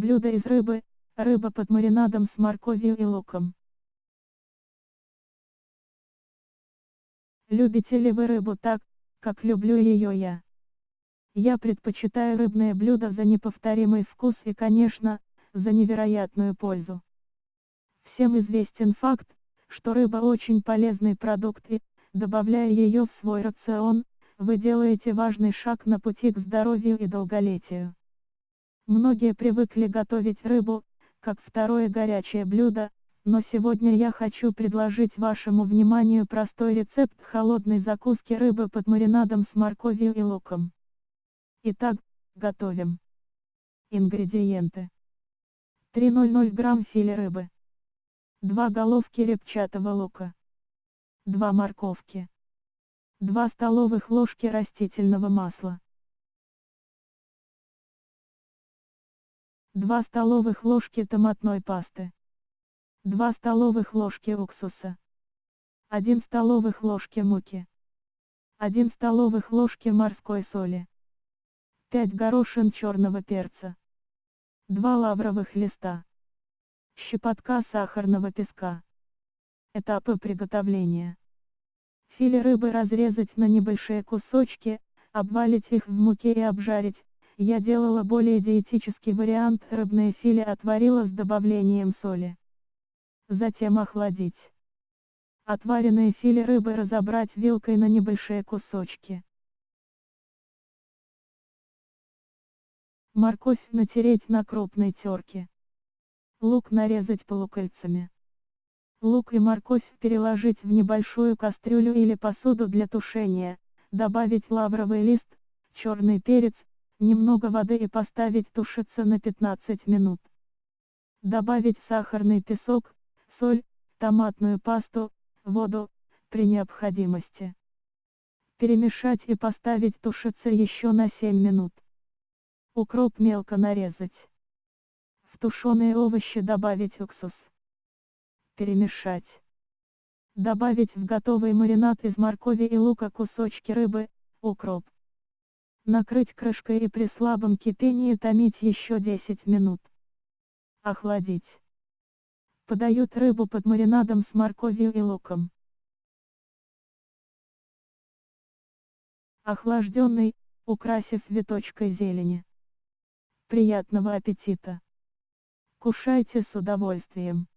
Блюдо из рыбы, рыба под маринадом с морковью и луком. Любите ли вы рыбу так, как люблю ее я? Я предпочитаю рыбное блюдо за неповторимый вкус и, конечно, за невероятную пользу. Всем известен факт, что рыба очень полезный продукт и, добавляя ее в свой рацион, вы делаете важный шаг на пути к здоровью и долголетию. Многие привыкли готовить рыбу, как второе горячее блюдо, но сегодня я хочу предложить вашему вниманию простой рецепт холодной закуски рыбы под маринадом с морковью и луком. Итак, готовим. Ингредиенты. 300 грамм филе рыбы. 2 головки репчатого лука. 2 морковки. 2 столовых ложки растительного масла. 2 столовых ложки томатной пасты. 2 столовых ложки уксуса. 1 столовых ложки муки. 1 столовых ложки морской соли. 5 горошин черного перца. 2 лавровых листа. Щепотка сахарного песка. Этапы приготовления. Филе рыбы разрезать на небольшие кусочки, обвалить их в муке и обжарить, я делала более диетический вариант, рыбное филе отварила с добавлением соли. Затем охладить. Отваренное филе рыбы разобрать вилкой на небольшие кусочки. Морковь натереть на крупной терке. Лук нарезать полукольцами. Лук и морковь переложить в небольшую кастрюлю или посуду для тушения, добавить лавровый лист, черный перец, немного воды и поставить тушиться на 15 минут. Добавить сахарный песок, соль, томатную пасту, воду, при необходимости. Перемешать и поставить тушиться еще на 7 минут. Укроп мелко нарезать. В тушеные овощи добавить уксус. Перемешать. Добавить в готовый маринад из моркови и лука кусочки рыбы, укроп. Накрыть крышкой и при слабом кипении томить еще 10 минут. Охладить. Подают рыбу под маринадом с морковью и луком. Охлажденный, украсив веточкой зелени. Приятного аппетита! Кушайте с удовольствием!